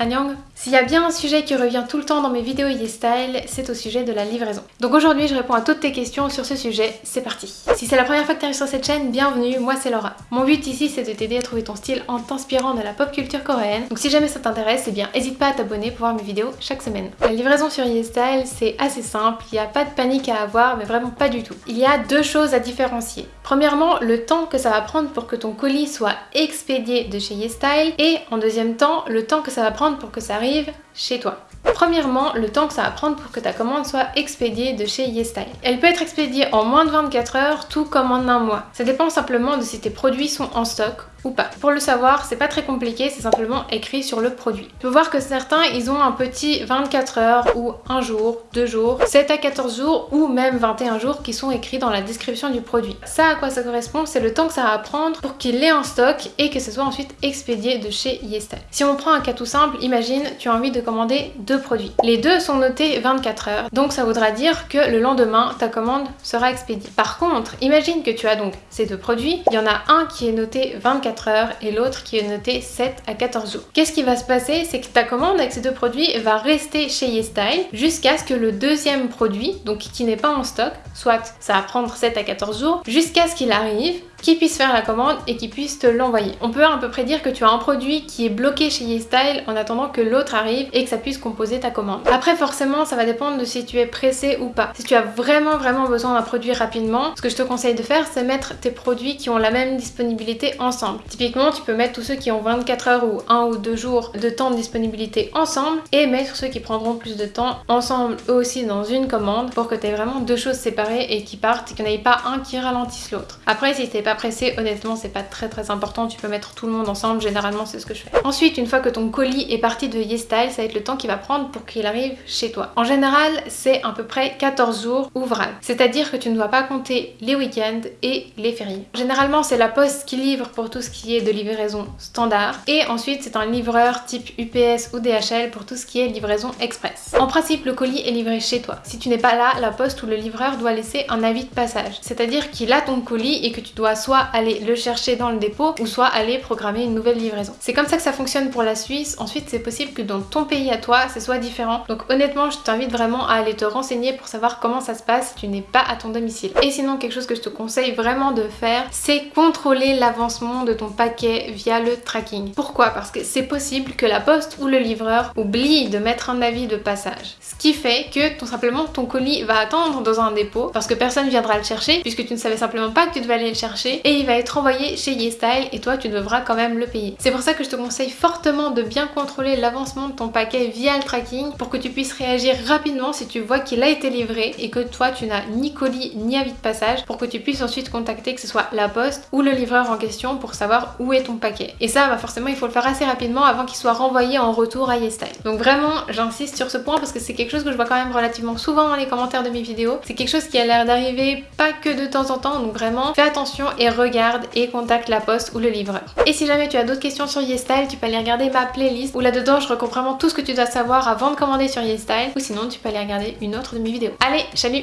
Anyang S'il y a bien un sujet qui revient tout le temps dans mes vidéos YesStyle, c'est au sujet de la livraison. Donc aujourd'hui je réponds à toutes tes questions sur ce sujet, c'est parti Si c'est la première fois que tu arrives sur cette chaîne, bienvenue, moi c'est Laura. Mon but ici c'est de t'aider à trouver ton style en t'inspirant de la pop culture coréenne. Donc si jamais ça t'intéresse, eh bien n'hésite pas à t'abonner pour voir mes vidéos chaque semaine. La livraison sur YesStyle c'est assez simple, il n'y a pas de panique à avoir, mais vraiment pas du tout. Il y a deux choses à différencier. Premièrement, le temps que ça va prendre pour que ton colis soit expédié de chez YesStyle et en deuxième temps, le temps que ça va prendre pour que ça arrive chez toi. Premièrement, le temps que ça va prendre pour que ta commande soit expédiée de chez YesStyle. Elle peut être expédiée en moins de 24 heures, tout comme en un mois. Ça dépend simplement de si tes produits sont en stock ou pas. Pour le savoir, c'est pas très compliqué, c'est simplement écrit sur le produit. Tu peux voir que certains, ils ont un petit 24 heures ou un jour, deux jours, 7 à 14 jours ou même 21 jours qui sont écrits dans la description du produit. Ça, à quoi ça correspond, c'est le temps que ça va prendre pour qu'il ait en stock et que ce soit ensuite expédié de chez YesStyle. Si on prend un cas tout simple, imagine, tu as envie de deux produits. Les deux sont notés 24 heures, donc ça voudra dire que le lendemain, ta commande sera expédiée. Par contre, imagine que tu as donc ces deux produits, il y en a un qui est noté 24 heures et l'autre qui est noté 7 à 14 jours. Qu'est-ce qui va se passer? C'est que ta commande avec ces deux produits va rester chez YesStyle jusqu'à ce que le deuxième produit, donc qui n'est pas en stock, soit ça va prendre 7 à 14 jours, jusqu'à ce qu'il arrive qui puisse faire la commande et qui puisse te l'envoyer. On peut à peu près dire que tu as un produit qui est bloqué chez YesStyle en attendant que l'autre arrive et que ça puisse composer ta commande. Après forcément ça va dépendre de si tu es pressé ou pas. Si tu as vraiment vraiment besoin d'un produit rapidement, ce que je te conseille de faire c'est mettre tes produits qui ont la même disponibilité ensemble. Typiquement tu peux mettre tous ceux qui ont 24 heures ou 1 ou 2 jours de temps de disponibilité ensemble et mettre ceux qui prendront plus de temps ensemble eux aussi dans une commande pour que tu aies vraiment deux choses séparées et qui partent et qu'il n'y ait pas un qui ralentisse l'autre. Après si t'es pressé, honnêtement c'est pas très très important, tu peux mettre tout le monde ensemble, généralement c'est ce que je fais. Ensuite, une fois que ton colis est parti de YesStyle, ça va être le temps qu'il va prendre pour qu'il arrive chez toi. En général, c'est à peu près 14 jours ouvrables, c'est-à-dire que tu ne dois pas compter les week-ends et les fériés. Généralement, c'est la poste qui livre pour tout ce qui est de livraison standard et ensuite c'est un livreur type UPS ou DHL pour tout ce qui est livraison express. En principe, le colis est livré chez toi. Si tu n'es pas là, la poste ou le livreur doit laisser un avis de passage, c'est-à-dire qu'il a ton colis et que tu dois soit aller le chercher dans le dépôt ou soit aller programmer une nouvelle livraison. C'est comme ça que ça fonctionne pour la Suisse. Ensuite, c'est possible que dans ton pays à toi, ce soit différent. Donc honnêtement, je t'invite vraiment à aller te renseigner pour savoir comment ça se passe si tu n'es pas à ton domicile. Et sinon, quelque chose que je te conseille vraiment de faire, c'est contrôler l'avancement de ton paquet via le tracking. Pourquoi? Parce que c'est possible que la poste ou le livreur oublie de mettre un avis de passage. Ce qui fait que tout simplement ton colis va attendre dans un dépôt parce que personne viendra le chercher puisque tu ne savais simplement pas que tu devais aller le chercher et il va être envoyé chez YesStyle et toi tu devras quand même le payer. C'est pour ça que je te conseille fortement de bien contrôler l'avancement de ton paquet via le tracking pour que tu puisses réagir rapidement si tu vois qu'il a été livré et que toi tu n'as ni colis ni avis de passage pour que tu puisses ensuite contacter que ce soit la poste ou le livreur en question pour savoir où est ton paquet. Et ça bah forcément il faut le faire assez rapidement avant qu'il soit renvoyé en retour à YesStyle. Donc vraiment j'insiste sur ce point parce que c'est quelque chose que je vois quand même relativement souvent dans les commentaires de mes vidéos. C'est quelque chose qui a l'air d'arriver pas que de temps en temps donc vraiment fais attention et regarde et contacte la poste ou le livreur. Et si jamais tu as d'autres questions sur YesStyle, tu peux aller regarder ma playlist où là-dedans je recours vraiment tout ce que tu dois savoir avant de commander sur YesStyle ou sinon tu peux aller regarder une autre de mes vidéos. Allez, salut